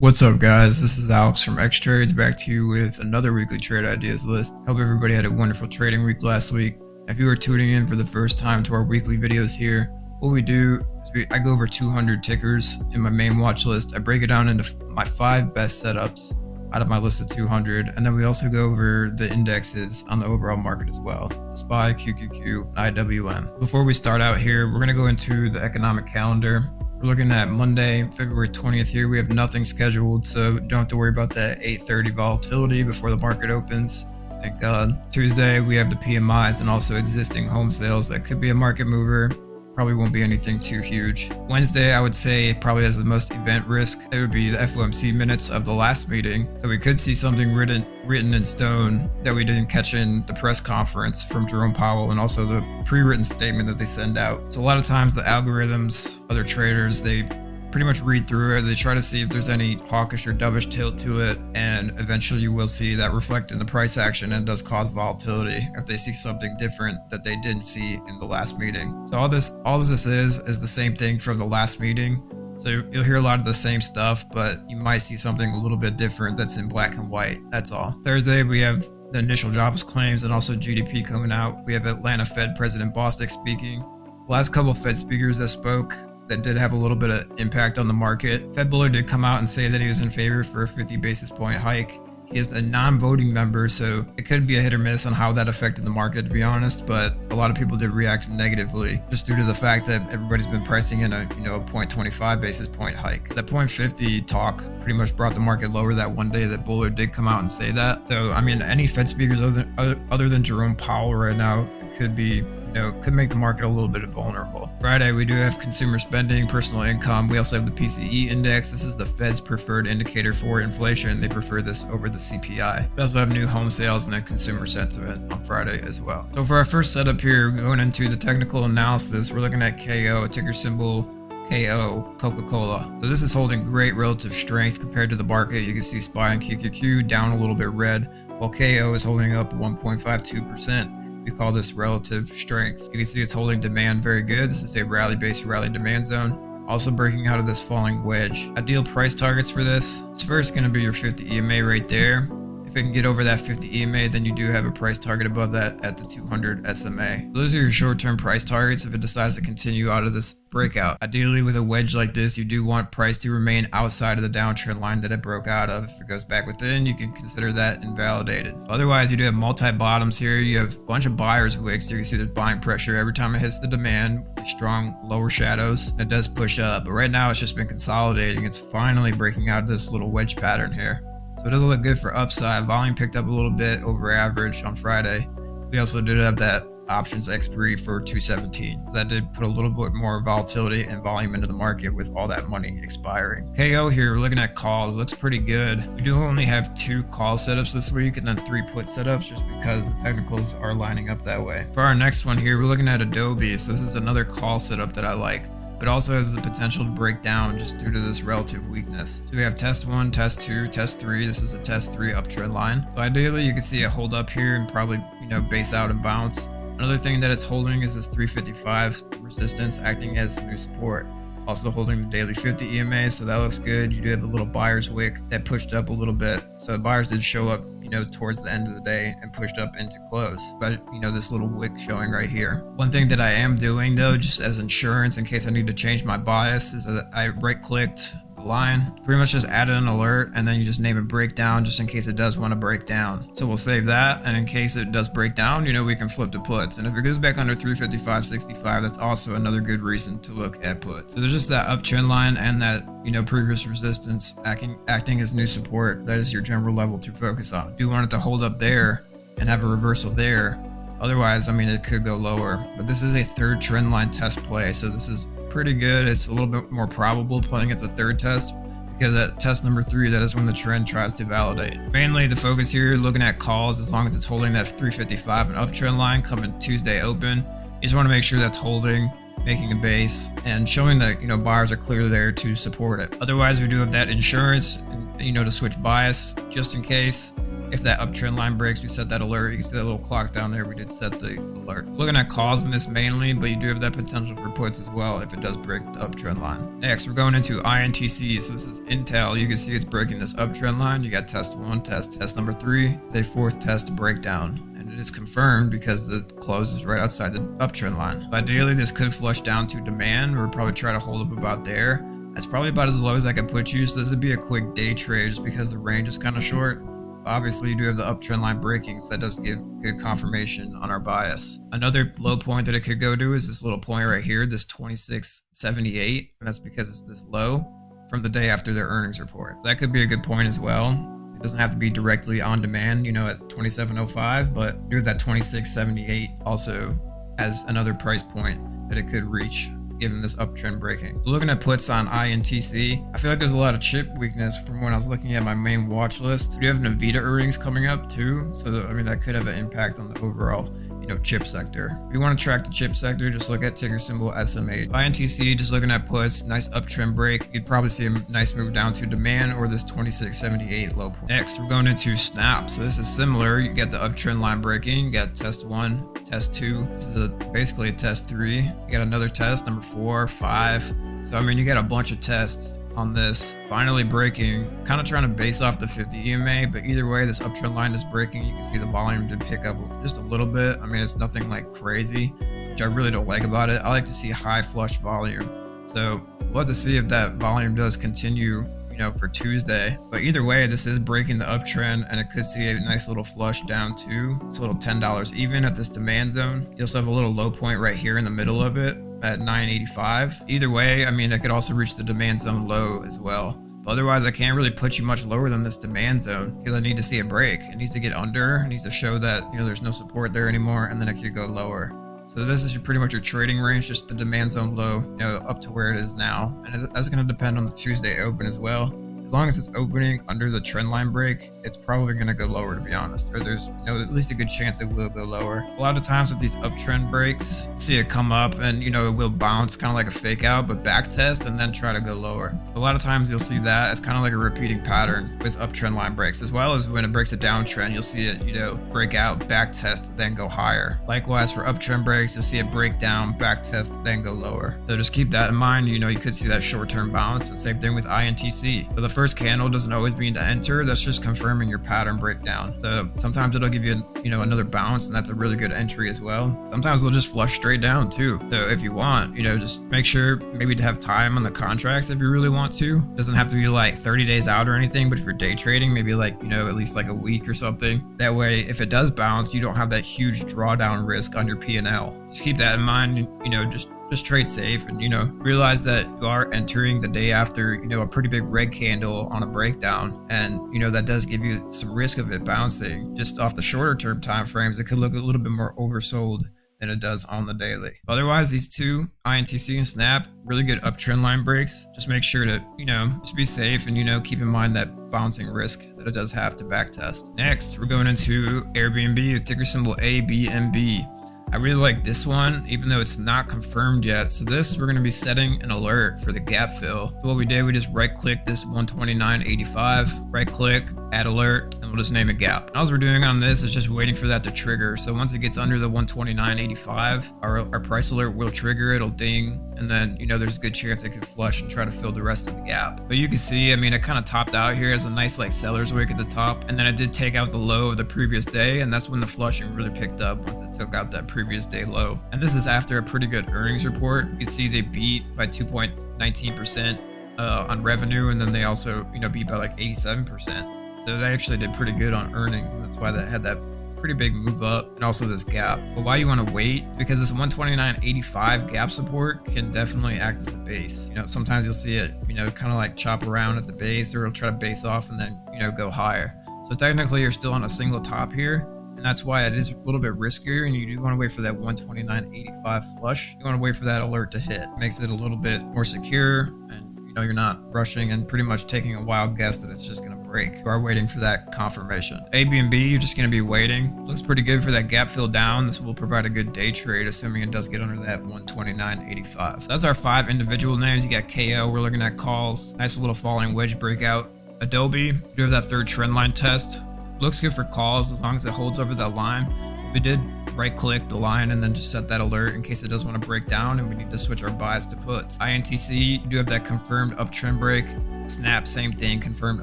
What's up guys, this is Alex from X Trades back to you with another weekly trade ideas list. Hope everybody had a wonderful trading week last week. If you are tuning in for the first time to our weekly videos here, what we do is we, I go over 200 tickers in my main watch list. I break it down into my five best setups out of my list of 200 and then we also go over the indexes on the overall market as well SPY, QQQ, IWM. Before we start out here, we're going to go into the economic calendar we're looking at Monday, February 20th here. We have nothing scheduled, so don't have to worry about that 8.30 volatility before the market opens. Thank God. Tuesday, we have the PMIs and also existing home sales. That could be a market mover probably won't be anything too huge. Wednesday, I would say probably has the most event risk. It would be the FOMC minutes of the last meeting. So we could see something written written in stone that we didn't catch in the press conference from Jerome Powell and also the pre-written statement that they send out. So a lot of times the algorithms, other traders, they pretty much read through it. They try to see if there's any hawkish or dovish tilt to it, and eventually you will see that reflect in the price action and does cause volatility if they see something different that they didn't see in the last meeting. So all this, all this is, is the same thing from the last meeting. So you'll hear a lot of the same stuff, but you might see something a little bit different that's in black and white. That's all. Thursday, we have the initial jobs claims and also GDP coming out. We have Atlanta Fed President Bostic speaking. The last couple Fed speakers that spoke that did have a little bit of impact on the market. Fed Bullard did come out and say that he was in favor for a 50 basis point hike. He is a non-voting member, so it could be a hit or miss on how that affected the market, to be honest. But a lot of people did react negatively, just due to the fact that everybody's been pricing in a you know a 0.25 basis point hike. That 0.50 talk pretty much brought the market lower that one day that Bullard did come out and say that. So I mean, any Fed speakers other other than Jerome Powell right now could be you know, could make the market a little bit vulnerable. Friday, we do have consumer spending, personal income. We also have the PCE index. This is the Fed's preferred indicator for inflation. They prefer this over the CPI. We also have new home sales and then consumer sentiment on Friday as well. So for our first setup here, going into the technical analysis, we're looking at KO, ticker symbol KO, Coca-Cola. So this is holding great relative strength compared to the market. You can see SPY and QQQ down a little bit red, while KO is holding up 1.52%. We call this relative strength. You can see it's holding demand very good. This is a rally-based rally demand zone. Also breaking out of this falling wedge. Ideal price targets for this. It's first going to be your 50 EMA right there. If it can get over that 50 EMA, then you do have a price target above that at the 200 SMA. Those are your short-term price targets if it decides to continue out of this breakout. Ideally, with a wedge like this, you do want price to remain outside of the downtrend line that it broke out of. If it goes back within, you can consider that invalidated. Otherwise, you do have multi-bottoms here. You have a bunch of buyers wicks. So you can see there's buying pressure every time it hits the demand. Strong lower shadows. It does push up, but right now it's just been consolidating. It's finally breaking out of this little wedge pattern here. So it doesn't look good for upside. Volume picked up a little bit over average on Friday. We also did have that options expiry for 217. That did put a little bit more volatility and volume into the market with all that money expiring. KO here, we're looking at calls, looks pretty good. We do only have two call setups this week and then three put setups just because the technicals are lining up that way. For our next one here, we're looking at Adobe. So this is another call setup that I like but also has the potential to break down just due to this relative weakness. So we have test one, test two, test three. This is a test three uptrend line. So ideally you can see it hold up here and probably, you know, base out and bounce. Another thing that it's holding is this 355 resistance acting as new support. Also holding the daily 50 EMA, so that looks good. You do have a little buyer's wick that pushed up a little bit. So buyers did show up, you know, towards the end of the day and pushed up into close. But, you know, this little wick showing right here. One thing that I am doing though, just as insurance in case I need to change my bias is that I right clicked line. Pretty much just add an alert and then you just name it breakdown just in case it does want to break down. So we'll save that and in case it does break down, you know, we can flip to puts. And if it goes back under 355.65, that's also another good reason to look at puts. So there's just that uptrend line and that, you know, previous resistance acting, acting as new support. That is your general level to focus on. You want it to hold up there and have a reversal there, Otherwise, I mean, it could go lower, but this is a third trend line test play. So this is pretty good. It's a little bit more probable playing at the third test because at test number three, that is when the trend tries to validate. Mainly the focus here, looking at calls, as long as it's holding that 355 and uptrend line coming Tuesday open, you just want to make sure that's holding, making a base, and showing that, you know, buyers are clear there to support it. Otherwise, we do have that insurance, you know, to switch bias just in case. If that uptrend line breaks, we set that alert. You can see that little clock down there. We did set the alert. Looking at calls in this mainly, but you do have that potential for puts as well if it does break the uptrend line. Next, we're going into INTC. So this is Intel. You can see it's breaking this uptrend line. You got test one, test, test number three. It's a fourth test breakdown and it is confirmed because the close is right outside the uptrend line. Ideally, this could flush down to demand. We'll probably try to hold up about there. That's probably about as low as I can put you, so this would be a quick day trade just because the range is kind of short. Obviously, you do have the uptrend line breaking, so that does give good confirmation on our bias. Another low point that it could go to is this little point right here, this 2678, and that's because it's this low from the day after their earnings report. That could be a good point as well. It doesn't have to be directly on demand, you know, at 2705, but do that 2678 also as another price point that it could reach given this uptrend breaking. Looking at puts on INTC, I feel like there's a lot of chip weakness from when I was looking at my main watch list. We have Nvidia earnings coming up too, so I mean that could have an impact on the overall know, chip sector. If you want to track the chip sector, just look at ticker symbol SMH. INTC, just looking at puts, nice uptrend break. You'd probably see a nice move down to demand or this 2678 low point. Next, we're going into Snap. So this is similar. You get the uptrend line breaking. You got test one, test two. This is a, basically a test three. You got another test, number four, five. So, I mean, you got a bunch of tests on this finally breaking kind of trying to base off the 50 EMA but either way this uptrend line is breaking. You can see the volume did pick up just a little bit. I mean it's nothing like crazy which I really don't like about it. I like to see high flush volume. So we'll have to see if that volume does continue you know for Tuesday. But either way this is breaking the uptrend and it could see a nice little flush down to it's a little $10 even at this demand zone. You also have a little low point right here in the middle of it at 985. Either way, I mean, I could also reach the demand zone low as well. But otherwise, I can't really put you much lower than this demand zone because I need to see a break. It needs to get under, it needs to show that, you know, there's no support there anymore, and then it could go lower. So this is pretty much your trading range, just the demand zone low, you know, up to where it is now. And that's going to depend on the Tuesday open as well as long as it's opening under the trend line break, it's probably going to go lower, to be honest. Or there's you know, at least a good chance it will go lower. A lot of times with these uptrend breaks, see it come up and, you know, it will bounce kind of like a fake out, but back test and then try to go lower. A lot of times you'll see that as kind of like a repeating pattern with uptrend line breaks, as well as when it breaks a downtrend, you'll see it, you know, break out, back test, then go higher. Likewise for uptrend breaks, you'll see it break down, back test, then go lower. So just keep that in mind. You know, you could see that short-term bounce. And same thing with INTC. So the first candle doesn't always mean to enter. That's just confirming your pattern breakdown. So sometimes it'll give you, you know, another bounce and that's a really good entry as well. Sometimes they'll just flush straight down too. So if you want, you know, just make sure maybe to have time on the contracts if you really want to. Doesn't have to be like 30 days out or anything, but if you're day trading, maybe like, you know, at least like a week or something. That way, if it does bounce, you don't have that huge drawdown risk on your P&L. Just keep that in mind, you know, just just trade safe and you know realize that you are entering the day after you know a pretty big red candle on a breakdown. And you know that does give you some risk of it bouncing just off the shorter term time frames it could look a little bit more oversold than it does on the daily. Otherwise these two intc and snap really good uptrend line breaks. Just make sure to you know just be safe and you know keep in mind that bouncing risk that it does have to back test next we're going into airbnb the ticker symbol abnb I really like this one, even though it's not confirmed yet. So this, we're going to be setting an alert for the gap fill. So what we did, we just right click this 129.85, right click, add alert, and we'll just name it gap. All we're doing on this is just waiting for that to trigger. So once it gets under the 129.85, our, our price alert will trigger, it'll ding, and then, you know, there's a good chance it could flush and try to fill the rest of the gap. But you can see, I mean, it kind of topped out here as a nice like seller's wick at the top, and then it did take out the low of the previous day, and that's when the flushing really picked up once it took out that previous day low. And this is after a pretty good earnings report. You can see they beat by 2.19% uh, on revenue, and then they also, you know, beat by like 87%. So they actually did pretty good on earnings, and that's why they had that pretty big move up and also this gap. But why you want to wait? Because this 129.85 gap support can definitely act as a base. You know, sometimes you'll see it, you know, kind of like chop around at the base or it'll try to base off and then, you know, go higher. So technically you're still on a single top here. And that's why it is a little bit riskier and you do want to wait for that 129.85 flush. You want to wait for that alert to hit. Makes it a little bit more secure and you know you're not rushing and pretty much taking a wild guess that it's just going to break. You are waiting for that confirmation. A, B, and B, you're just going to be waiting. Looks pretty good for that gap fill down. This will provide a good day trade, assuming it does get under that 129.85. That's our five individual names. You got KO. We're looking at calls. Nice little falling wedge breakout. Adobe, you have that third trend line test Looks good for calls as long as it holds over that line. We did right click the line and then just set that alert in case it does want to break down and we need to switch our buys to puts. INTC, you do have that confirmed uptrend break. Snap, same thing, confirmed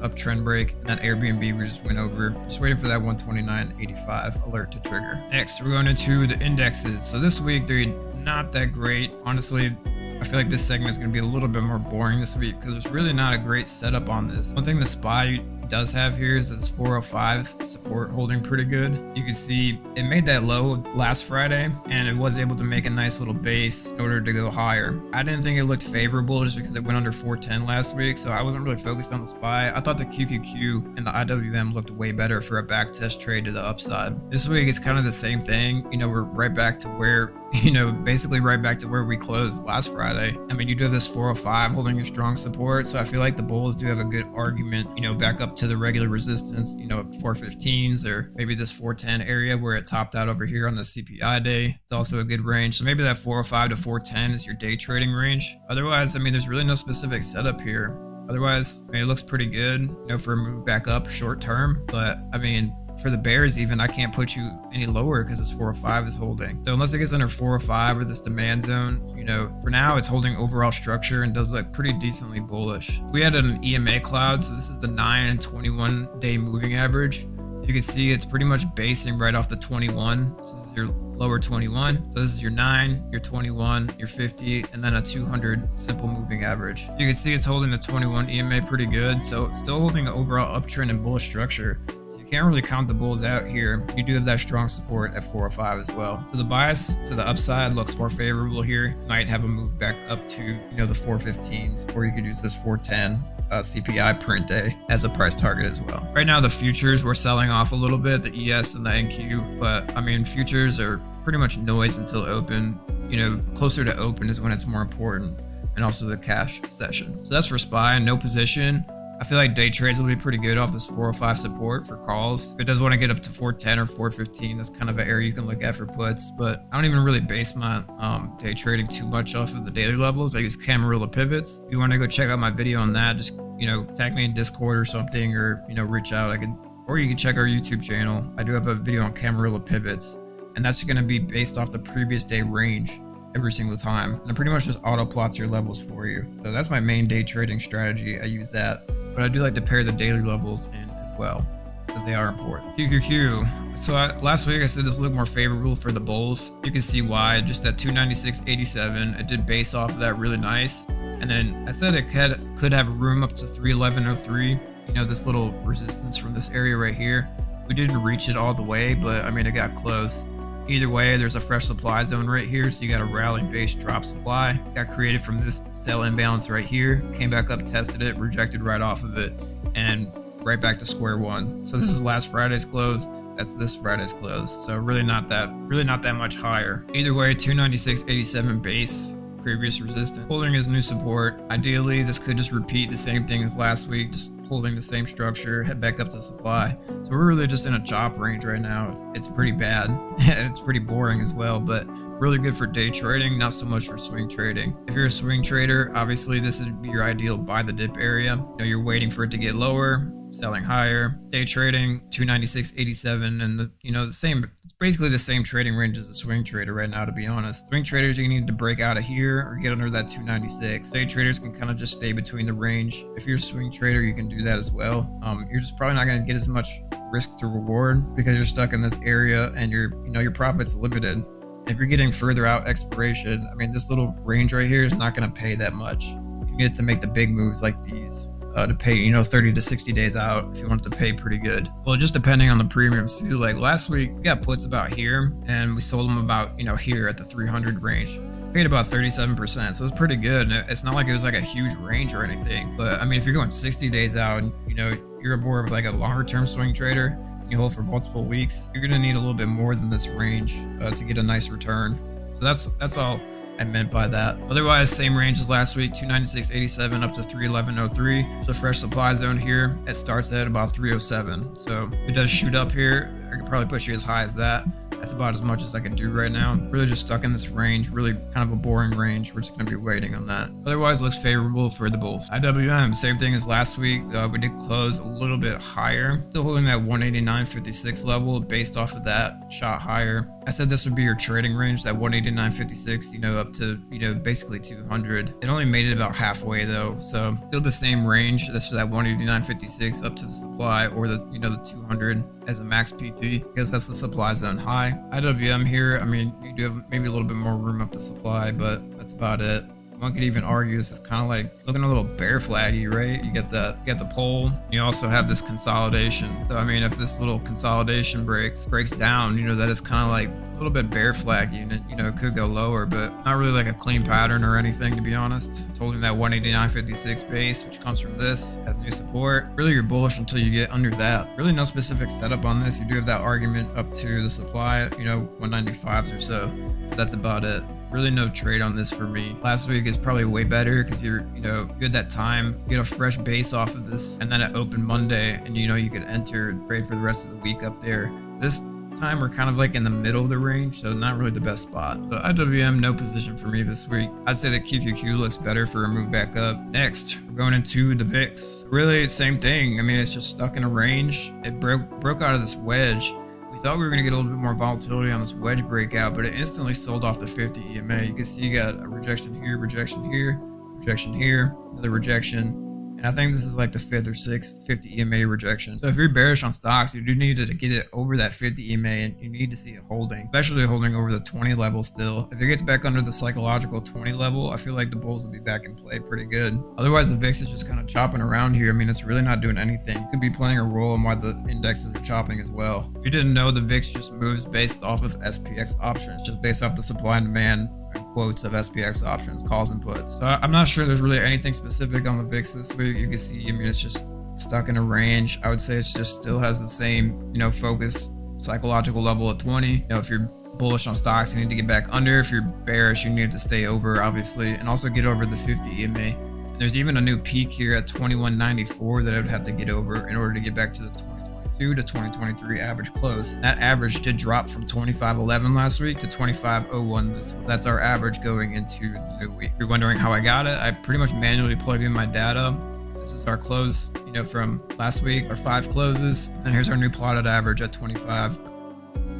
uptrend break. And then Airbnb, we just went over. Just waiting for that 129.85 alert to trigger. Next, we're going into the indexes. So this week, they're not that great. Honestly, I feel like this segment is going to be a little bit more boring this week because there's really not a great setup on this. One thing the SPY does have here is this 405 support holding pretty good. You can see it made that low last Friday and it was able to make a nice little base in order to go higher. I didn't think it looked favorable just because it went under 410 last week, so I wasn't really focused on the SPY. I thought the QQQ and the IWM looked way better for a back test trade to the upside. This week it's kind of the same thing. You know, we're right back to where you know, basically right back to where we closed last Friday. I mean, you do have this 405 holding your strong support, so I feel like the bulls do have a good argument, you know, back up to the regular resistance, you know, 415s or maybe this 410 area where it topped out over here on the CPI day. It's also a good range. So maybe that 405 to 410 is your day trading range. Otherwise, I mean, there's really no specific setup here. Otherwise, I mean, it looks pretty good, you know, for a move back up short term. But I mean, for the Bears, even I can't put you any lower because this 405 is holding. So unless it gets under 405 or five or this demand zone, you know, for now it's holding overall structure and does look pretty decently bullish. We had an EMA cloud, so this is the 9 and 21 day moving average. You can see it's pretty much basing right off the 21. So this is your lower 21. So this is your 9, your 21, your 50, and then a 200 simple moving average. You can see it's holding the 21 EMA pretty good. So still holding an overall uptrend and bullish structure can't really count the bulls out here. You do have that strong support at 405 as well. So the bias to the upside looks more favorable here. Might have a move back up to, you know, the 415s, or you could use this 410 uh, CPI print day as a price target as well. Right now, the futures we're selling off a little bit, the ES and the NQ, but I mean, futures are pretty much noise until open. You know, closer to open is when it's more important and also the cash session. So that's for SPY, no position. I feel like day trades will be pretty good off this 405 support for calls. If it does want to get up to 410 or 415, that's kind of an area you can look at for puts. But I don't even really base my um, day trading too much off of the daily levels. I use Camarilla pivots. If you want to go check out my video on that, just you know tag me in Discord or something, or you know reach out. I could, or you can check our YouTube channel. I do have a video on Camarilla pivots, and that's going to be based off the previous day range every single time. And it pretty much just auto plots your levels for you. So that's my main day trading strategy. I use that but I do like to pair the daily levels in as well because they are important. QQQ. So I, last week I said this looked more favorable for the bulls. You can see why. Just that 296.87. It did base off of that really nice. And then I said it could could have room up to 311.03. You know this little resistance from this area right here. We didn't reach it all the way, but I mean it got close. Either way, there's a fresh supply zone right here, so you got a rally base drop supply. Got created from this sell imbalance right here, came back up, tested it, rejected right off of it, and right back to square one. So this is last Friday's close. That's this Friday's close. So really not that really not that much higher. Either way, 296.87 base, previous resistance. Holding his new support. Ideally, this could just repeat the same thing as last week, just holding the same structure, head back up to supply. So we're really just in a chop range right now. It's, it's pretty bad. And it's pretty boring as well, but really good for day trading, not so much for swing trading. If you're a swing trader, obviously this would be your ideal buy the dip area. You know, you're waiting for it to get lower, selling higher. Day trading 296.87 and the you know the same it's basically the same trading range as a swing trader right now to be honest. Swing traders you need to break out of here or get under that 296. Day traders can kind of just stay between the range. If you're a swing trader, you can do that as well. Um, you're just probably not going to get as much risk to reward because you're stuck in this area and your you know your profits limited. If you're getting further out expiration, I mean this little range right here is not going to pay that much. You get to make the big moves like these uh, to pay, you know, 30 to 60 days out if you want to pay pretty good. Well, just depending on the premiums too. Like last week, we got puts about here and we sold them about, you know, here at the 300 range. Paid about 37%, so it's pretty good. It's not like it was like a huge range or anything. But I mean, if you're going 60 days out and, you know, you're more of like a longer term swing trader, you hold for multiple weeks, you're going to need a little bit more than this range uh, to get a nice return. So that's that's all I meant by that. Otherwise, same range as last week, 296.87 up to 311.03. So fresh supply zone here, it starts at about 307. So it does shoot up here. I could probably push you as high as that. That's about as much as I can do right now. Really just stuck in this range, really kind of a boring range. We're just going to be waiting on that. Otherwise, looks favorable for the bulls. IWM, same thing as last week. Uh, we did close a little bit higher. Still holding that 189.56 level based off of that shot higher. I said this would be your trading range, that 189.56, you know, up to, you know, basically 200. It only made it about halfway though. So still the same range. That's that 189.56 up to the supply or the, you know, the 200 as a max PT because that's the supply zone high. IWM here, I mean, you do have maybe a little bit more room up the supply, but that's about it. One could even argue this is kind of like looking a little bear flaggy, right? You get the you get the pole. You also have this consolidation. So I mean, if this little consolidation breaks breaks down, you know that is kind of like a little bit bear flaggy, and it, you know it could go lower, but not really like a clean pattern or anything to be honest. It's holding that 189.56 base, which comes from this has new support. Really, you're bullish until you get under that. Really, no specific setup on this. You do have that argument up to the supply, you know, 195s or so. That's about it really no trade on this for me. Last week is probably way better because you're, you know, had that time, you get a fresh base off of this, and then it opened Monday, and you know you could enter trade for the rest of the week up there. This time we're kind of like in the middle of the range, so not really the best spot. So IWM, no position for me this week. I'd say that QQQ looks better for a move back up. Next, we're going into the VIX. Really, same thing. I mean, it's just stuck in a range. It broke broke out of this wedge we thought we were going to get a little bit more volatility on this wedge breakout, but it instantly sold off the 50 EMA. You can see you got a rejection here, rejection here, rejection here, another rejection, and I think this is like the fifth or sixth 50 EMA rejection. So if you're bearish on stocks, you do need to get it over that 50 EMA and you need to see it holding, especially holding over the 20 level still. If it gets back under the psychological 20 level, I feel like the bulls will be back in play pretty good. Otherwise, the VIX is just kind of chopping around here. I mean, it's really not doing anything. It could be playing a role in why the indexes are chopping as well. If you didn't know, the VIX just moves based off of SPX options, just based off the supply and demand quotes of SPX options, calls and puts. So I'm not sure there's really anything specific on the VIX this week. You can see, I mean, it's just stuck in a range. I would say it just still has the same, you know, focus psychological level at 20. You know, if you're bullish on stocks, you need to get back under. If you're bearish, you need to stay over, obviously, and also get over the 50 EMA. And there's even a new peak here at 2194 that I would have to get over in order to get back to the 20 to 2023 average close. That average did drop from 25.11 last week to 25.01 this week. That's our average going into the new week. If you're wondering how I got it, I pretty much manually plugged in my data. This is our close, you know, from last week, our five closes. And here's our new plotted average at 25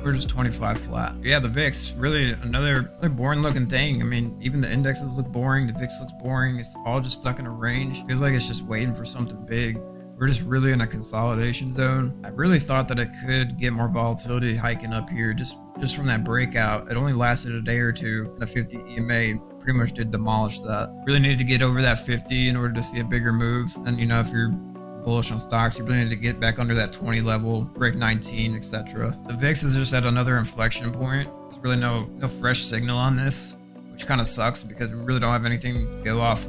we're just 25 flat. Yeah, the VIX, really another, another boring looking thing. I mean, even the indexes look boring. The VIX looks boring. It's all just stuck in a range. Feels like it's just waiting for something big. We're just really in a consolidation zone. I really thought that it could get more volatility hiking up here just, just from that breakout. It only lasted a day or two. The 50 EMA pretty much did demolish that. Really needed to get over that 50 in order to see a bigger move. And you know, if you're bullish on stocks, you really need to get back under that 20 level, break 19, etc. The VIX is just at another inflection point. There's really no no fresh signal on this, which kind of sucks because we really don't have anything to go off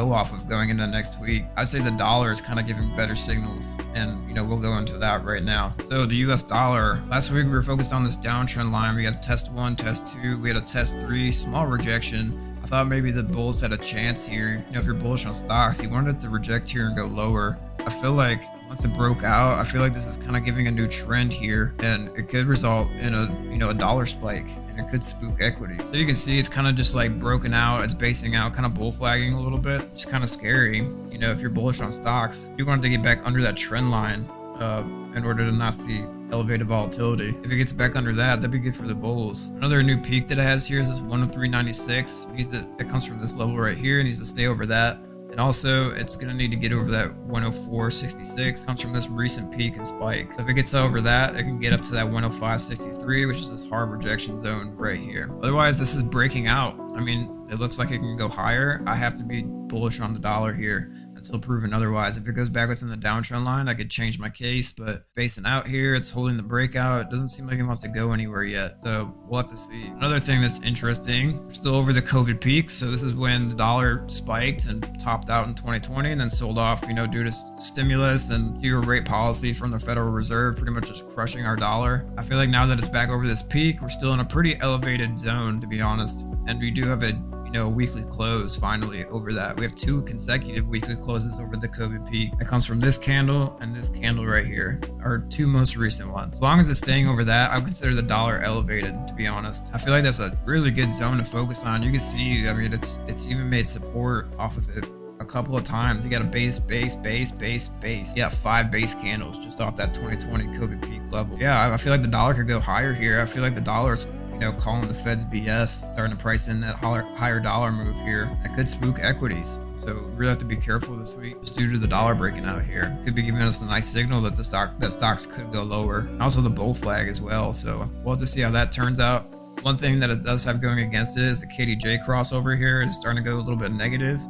go off of going into next week. I'd say the dollar is kind of giving better signals, and you know we'll go into that right now. So the U.S. dollar. Last week we were focused on this downtrend line. We had test one, test two. We had a test three, small rejection. I thought maybe the bulls had a chance here. You know, if you're bullish on stocks, you wanted to reject here and go lower. I feel like once it broke out, I feel like this is kind of giving a new trend here, and it could result in a you know a dollar spike, and it could spook equity. So you can see it's kind of just like broken out, it's basing out, kind of bull flagging a little bit. It's kind of scary, you know, if you're bullish on stocks, you want to get back under that trend line uh, in order to not see elevated volatility. If it gets back under that, that'd be good for the bulls. Another new peak that it has here is this 103.96. Needs to, it comes from this level right here. It needs to stay over that. And also, it's going to need to get over that 104.66. Comes from this recent peak and spike. So if it gets over that, it can get up to that 105.63, which is this hard rejection zone right here. Otherwise, this is breaking out. I mean, it looks like it can go higher. I have to be bullish on the dollar here until proven otherwise. If it goes back within the downtrend line, I could change my case, but facing out here, it's holding the breakout. It doesn't seem like it wants to go anywhere yet, so we'll have to see. Another thing that's interesting, we're still over the COVID peak, so this is when the dollar spiked and topped out in 2020 and then sold off, you know, due to stimulus and zero rate policy from the Federal Reserve, pretty much just crushing our dollar. I feel like now that it's back over this peak, we're still in a pretty elevated zone, to be honest, and we do have a you know, weekly close finally over that. We have two consecutive weekly closes over the COVID peak. That comes from this candle and this candle right here, are two most recent ones. As long as it's staying over that, I would consider the dollar elevated, to be honest. I feel like that's a really good zone to focus on. You can see, I mean, it's it's even made support off of it a couple of times. You got a base, base, base, base, base. You got five base candles just off that 2020 COVID peak level. Yeah, I feel like the dollar could go higher here. I feel like the dollar's you know, calling the Fed's BS, starting to price in that higher dollar move here. That could spook equities. So we really have to be careful this week just due to the dollar breaking out here. Could be giving us a nice signal that the stock that stocks could go lower. Also the bull flag as well. So we'll to see how that turns out. One thing that it does have going against it is the KDJ crossover here is starting to go a little bit negative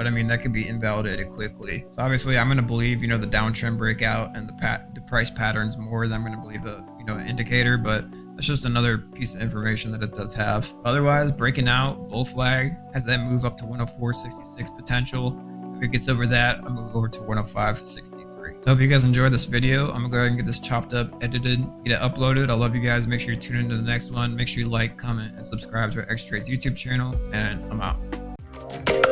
but I mean that could be invalidated quickly. So obviously, I'm going to believe you know the downtrend breakout and the pat the price patterns more than I'm going to believe a you know indicator, but that's just another piece of information that it does have. Otherwise, breaking out bull flag has that move up to 104.66 potential. If it gets over that, I'll move over to 105.63. So hope you guys enjoyed this video. I'm gonna go ahead and get this chopped up, edited, get it uploaded. I love you guys. Make sure you tune into the next one. Make sure you like, comment, and subscribe to our X Trades YouTube channel. And I'm out.